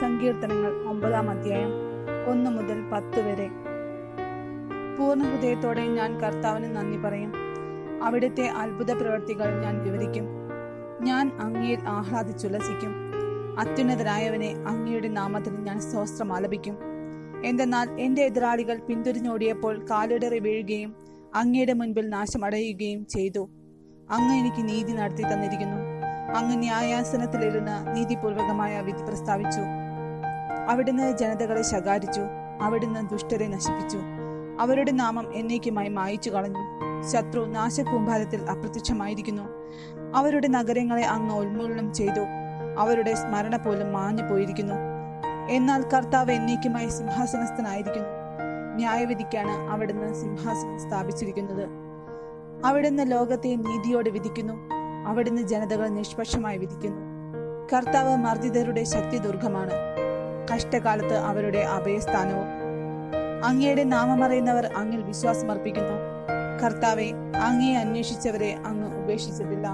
സങ്കീർത്തനങ്ങൾ ഒമ്പതാം അധ്യായം ഒന്ന് മുതൽ പത്ത് വരെ. പൂർണ ഹൃദയത്തോടെ ഞാൻ കർത്താവിന് നന്ദി പറയും. അവിടുത്തെ അത്ഭുത പ്രവർത്തികൾ ഞാൻ വിവരിക്കും. ഞാൻ അങ്ങയിൽ ആഹ്ലാദിച്ചുല്ലസിക്കും. അത്യുന്നതരായവനെ അങ്ങയുടെ നാമത്തിൽ ഞാൻ സ്വസ്ത്രം ആലപിക്കും. എന്തെന്നാൽ എന്റെ എതിരാളികൾ പിന്തിരിഞ്ഞോടിയപ്പോൾ കാലിടറി വീഴുകയും അങ്ങയുടെ മുൻപിൽ നാശമടയുകയും ചെയ്തു. അങ്ങ് എനിക്ക് നീതി നടത്തി തന്നിരിക്കുന്നു. അങ്ങ് ന്യായാസനത്തിലിരുന്ന് നീതിപൂർവകമായ വിധി പ്രസ്താവിച്ചു. അവിടുന്ന് ജനതകളെ ശകാരിച്ചു അവിടുന്ന് ദുഷ്ടരെ നശിപ്പിച്ചു. അവരുടെ നാമം എന്നേക്കുമായി മായിച്ചു കളഞ്ഞു. ശത്രു നാശകൂമ്പാരത്തിൽ അപ്രത്യക്ഷമായിരിക്കുന്നു. അവരുടെ നഗരങ്ങളെ അങ്ങ് ഉന്മൂലനം ചെയ്തു. അവരുടെ സ്മരണ പോലും മാഞ്ഞു പോയിരിക്കുന്നു. എന്നാൽ കർത്താവ് എന്നേക്കുമായി സിംഹാസനസ്ഥനായിരിക്കുന്നു. ന്യായവിധിക്കാണ് അവിടുന്ന് സിംഹാസനം സ്ഥാപിച്ചിരിക്കുന്നത്. അവിടുന്ന് ലോകത്തെ നീതിയോടെ വിധിക്കുന്നു. അവിടുന്ന് ജനതകളെ നിഷ്പക്ഷമായി വിധിക്കുന്നു. കർത്താവ് മർദ്ദിതരുടെ ശക്തി ദുർഗമാണ്. കഷ്ടകാലത്ത് അവരുടെ അഭയസ്ഥാനവും. അങ്ങയുടെ നാമമറിയുന്നവർ അങ്ങിൽ വിശ്വാസമർപ്പിക്കുന്നു. കർത്താവെ അങ്ങയെ അന്വേഷിച്ചവരെ അങ്ങ് ഉപേക്ഷിച്ചിട്ടില്ല.